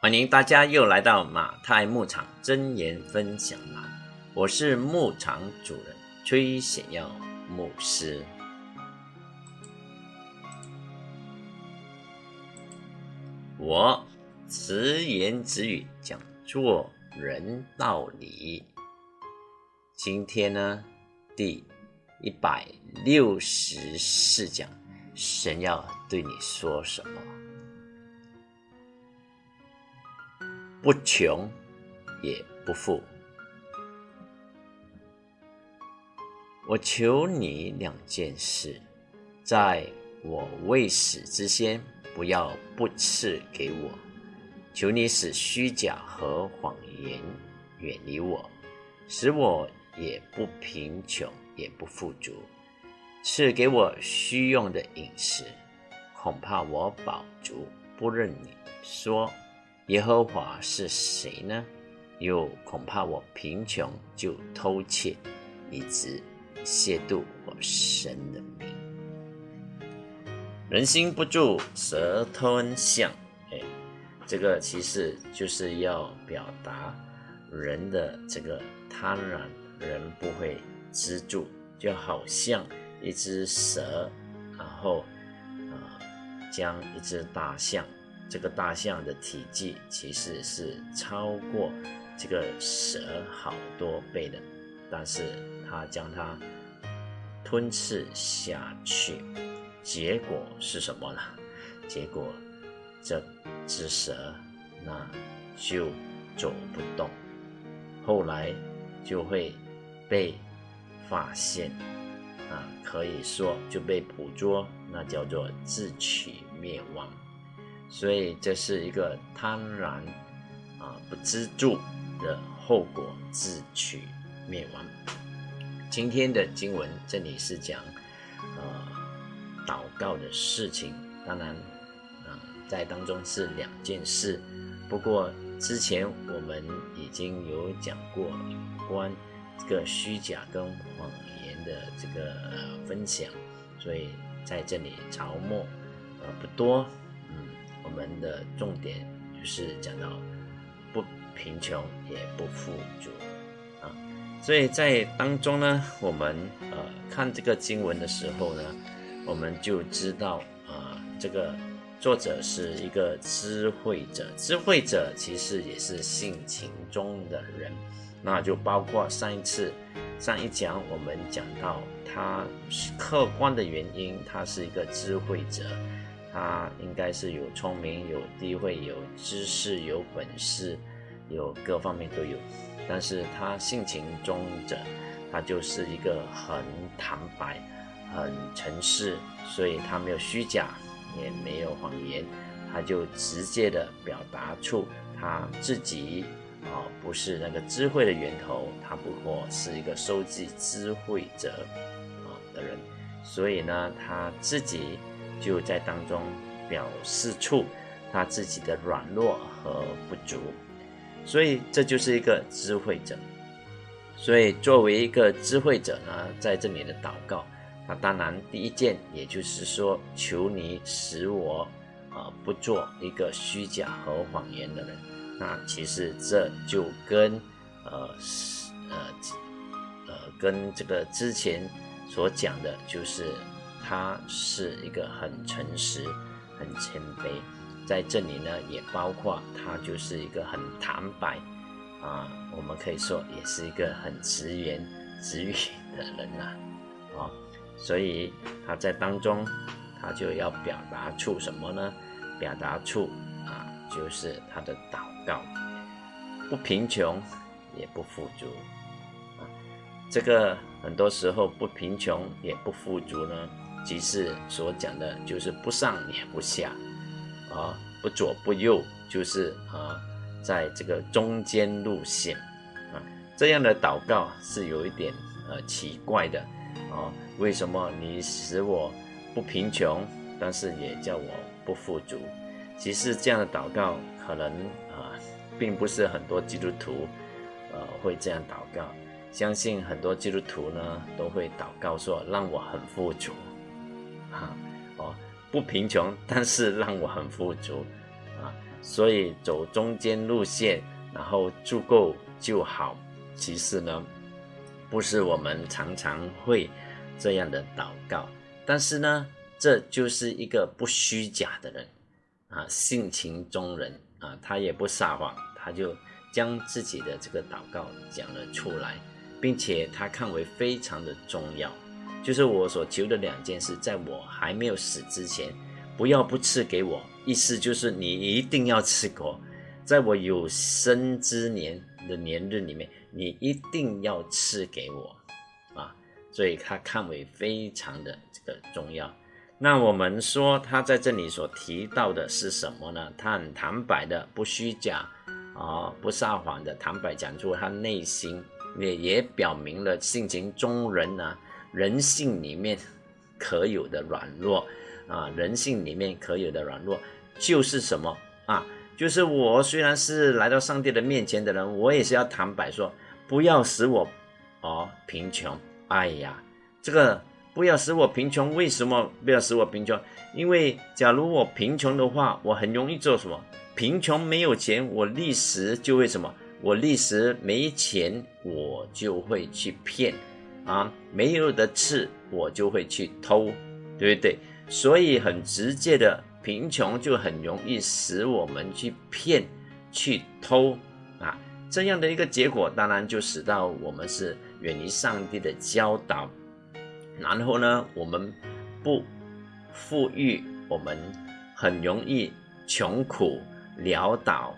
欢迎大家又来到马太牧场真言分享栏，我是牧场主人崔显耀牧师。我直言直语讲做人道理。今天呢，第一百六十四讲，神要对你说什么？不穷也不富。我求你两件事，在我未死之前，不要不赐给我。求你使虚假和谎言远离我，使我也不贫穷也不富足。赐给我需用的饮食，恐怕我饱足，不认你说。耶和华是谁呢？又恐怕我贫穷就偷窃，以致亵渎我神的名。人心不住，蛇吞象。哎，这个其实就是要表达人的这个贪婪，人不会知住，就好像一只蛇，然后啊，将一只大象。这个大象的体积其实是超过这个蛇好多倍的，但是它将它吞噬下去，结果是什么呢？结果这只蛇那就走不动，后来就会被发现啊，可以说就被捕捉，那叫做自取灭亡。所以这是一个贪婪啊不知足的后果，自取灭亡。今天的经文这里是讲呃祷告的事情，当然啊在当中是两件事。不过之前我们已经有讲过有关这个虚假跟谎言的这个分享，所以在这里着墨呃不多。我们的重点就是讲到不贫穷也不富足啊，所以在当中呢，我们呃看这个经文的时候呢，我们就知道啊，这个作者是一个智慧者，智慧者其实也是性情中的人，那就包括上一次上一讲我们讲到他是客观的原因，他是一个智慧者。他应该是有聪明、有地位、有知识、有本事，有各方面都有。但是他性情中者，他就是一个很坦白、很诚实，所以他没有虚假，也没有谎言，他就直接的表达出他自己啊，不是那个智慧的源头，他不过是一个收集智慧者啊的人，所以呢，他自己。就在当中表示出他自己的软弱和不足，所以这就是一个智慧者。所以作为一个智慧者呢，在这里的祷告，那当然第一件，也就是说，求你使我啊不做一个虚假和谎言的人。那其实这就跟呃呃呃跟这个之前所讲的，就是。他是一个很诚实、很谦卑，在这里呢，也包括他就是一个很坦白啊，我们可以说也是一个很直言直语的人呐，啊，所以他在当中，他就要表达出什么呢？表达出啊，就是他的祷告，不贫穷也不富足啊，这个很多时候不贫穷也不富足呢。即是所讲的，就是不上也不下，啊，不左不右，就是啊，在这个中间路线，啊，这样的祷告是有一点呃奇怪的，啊，为什么你使我不贫穷，但是也叫我不富足？其实这样的祷告可能啊，并不是很多基督徒呃会这样祷告，相信很多基督徒呢都会祷告说，让我很富足。不贫穷，但是让我很富足，啊，所以走中间路线，然后足够就好。其实呢，不是我们常常会这样的祷告，但是呢，这就是一个不虚假的人啊，性情中人啊，他也不撒谎，他就将自己的这个祷告讲了出来，并且他看为非常的重要。就是我所求的两件事，在我还没有死之前，不要不赐给我。意思就是你一定要赐给我，在我有生之年的年日里面，你一定要赐给我啊！所以他看为非常的这个重要。那我们说他在这里所提到的是什么呢？他很坦白的，不虚假啊，不撒谎的，坦白讲出他内心，也也表明了性情中人呢。人性里面可有的软弱啊，人性里面可有的软弱就是什么啊？就是我虽然是来到上帝的面前的人，我也是要坦白说，不要使我哦贫穷。哎呀，这个不要使我贫穷，为什么不要使我贫穷？因为假如我贫穷的话，我很容易做什么？贫穷没有钱，我立时就会什么？我立时没钱，我就会去骗。啊，没有的吃，我就会去偷，对不对？所以很直接的，贫穷就很容易使我们去骗、去偷啊，这样的一个结果，当然就使到我们是远离上帝的教导，然后呢，我们不富裕，我们很容易穷苦潦倒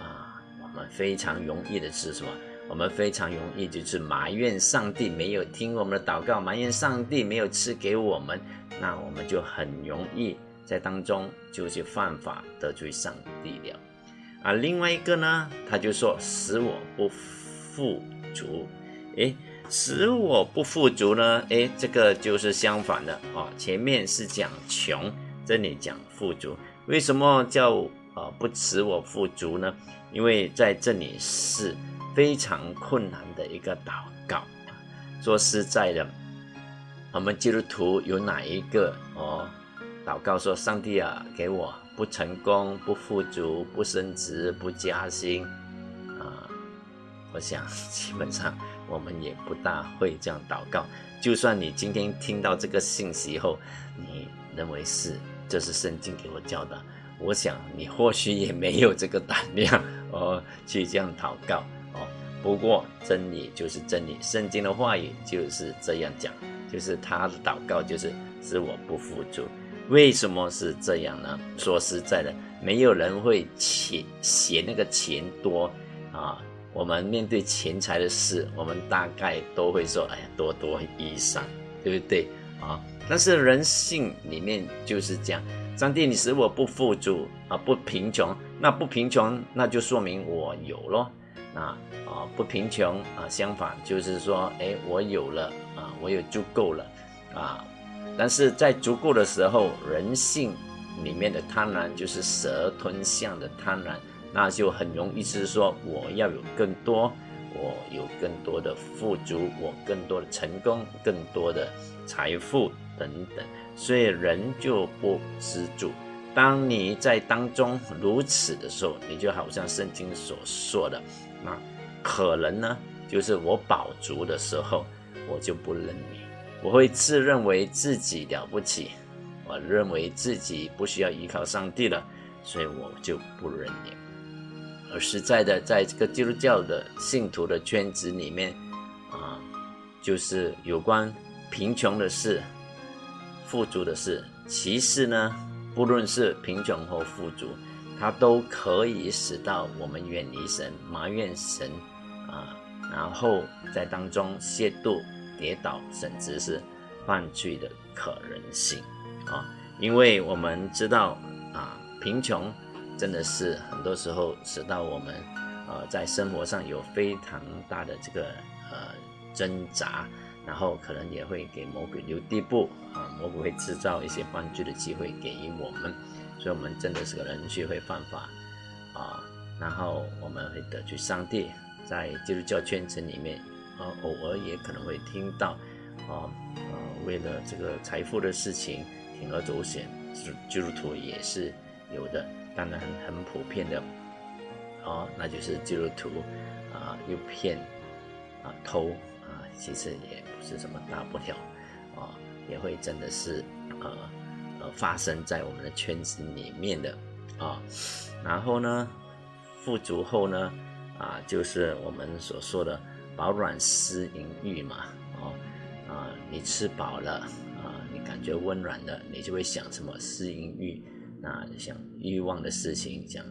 啊，我们非常容易的是什么？我们非常容易就是埋怨上帝没有听我们的祷告，埋怨上帝没有赐给我们，那我们就很容易在当中就是犯法得罪上帝了。啊，另外一个呢，他就说使我不富足，诶，使我不富足呢，诶，这个就是相反的啊。前面是讲穷，这里讲富足，为什么叫啊不使我富足呢？因为在这里是。非常困难的一个祷告。说实在的，我们基督徒有哪一个哦？祷告说：“上帝啊，给我不成功、不富足、不升职、不加薪啊！”我想，基本上我们也不大会这样祷告。就算你今天听到这个信息后，你认为是这是圣经给我教的，我想你或许也没有这个胆量哦去这样祷告。不过真理就是真理，圣经的话语就是这样讲，就是他的祷告就是使我不富足。为什么是这样呢？说实在的，没有人会钱嫌那个钱多啊。我们面对钱财的事，我们大概都会说：“哎呀，多多益善，对不对啊？”但是人性里面就是这样，上帝，你使我不富足啊，不贫穷，那不贫穷，那就说明我有咯。啊啊，不贫穷啊，相反就是说，哎，我有了啊，我有足够了啊。但是在足够的时候，人性里面的贪婪就是蛇吞象的贪婪，那就很容易是说，我要有更多，我有更多的富足，我更多的成功，更多的财富等等，所以人就不知足。当你在当中如此的时候，你就好像圣经所说的。那可能呢，就是我饱足的时候，我就不认你，我会自认为自己了不起，我认为自己不需要依靠上帝了，所以我就不认你。而实在的，在这个基督教的信徒的圈子里面，啊，就是有关贫穷的事、富足的事，其实呢，不论是贫穷或富足。它都可以使到我们远离神、埋怨神啊，然后在当中亵渎、跌倒，甚至是犯罪的可能性啊。因为我们知道啊，贫穷真的是很多时候使到我们呃在生活上有非常大的这个呃挣扎，然后可能也会给魔鬼留地步啊，魔鬼会制造一些犯罪的机会给予我们。所以，我们真的是个人学会犯法啊，然后我们会得罪上帝。在基督教圈层里面，啊，偶尔也可能会听到，啊，呃，为了这个财富的事情铤而走险，基督徒也是有的。当然很普遍的哦，那就是基督徒啊诱骗啊偷啊，其实也不是什么大不了啊，也会真的是呃发生在我们的圈子里面的啊。然后呢，富足后呢啊，就是我们所说的饱暖思淫欲嘛，哦啊，你吃饱了啊，你。感觉温暖的，你就会想什么思淫欲，那想欲望的事情，想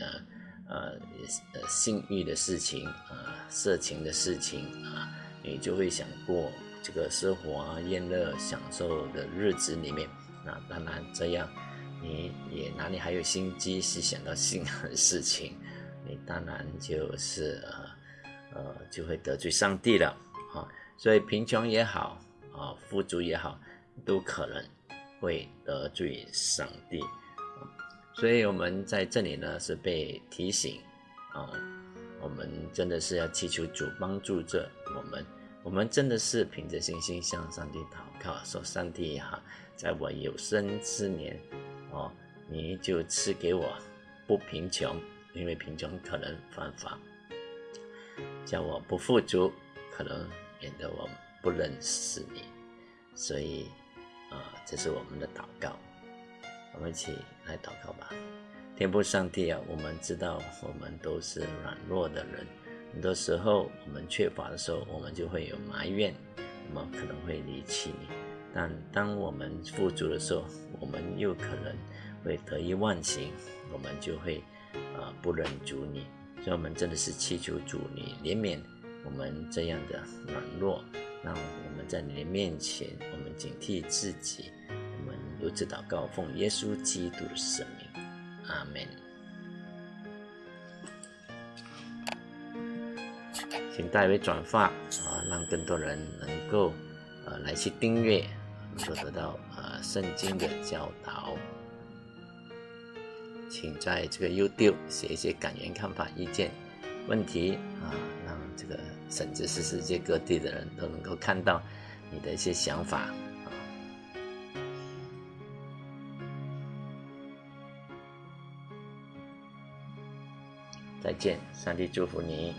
呃呃呃性欲的事情啊，色情的事情啊，你就会想过这个奢华宴乐享受的日子里面。那当然这样，你也哪里还有心机去想到性的事情？你当然就是呃呃就会得罪上帝了啊。所以贫穷也好啊，富足也好。都可能会得罪上帝，所以我们在这里呢是被提醒啊，我们真的是要祈求主帮助着我们，我们真的是凭着信心向上帝祷告，说上帝哈，在我有生之年哦，你就赐给我不贫穷，因为贫穷可能犯法，叫我不富足，可能免得我不认识你，所以。啊，这是我们的祷告，我们一起来祷告吧。天父上帝啊，我们知道我们都是软弱的人，很多时候我们缺乏的时候，我们就会有埋怨，我们可能会离弃你；但当我们富足的时候，我们又可能会得意忘形，我们就会啊不忍主你。所以，我们真的是祈求主你怜悯我们这样的软弱。让我们在你的面前，我们警惕自己。我们如此祷告，奉耶稣基督的圣名，阿门。请代为转发啊，让更多人能够呃来去订阅，能够得到呃圣经的教导。请在这个 YouTube 写一些感言、看法、意见、问题啊，让这个。甚至是世界各地的人都能够看到你的一些想法啊！再见，上帝祝福你。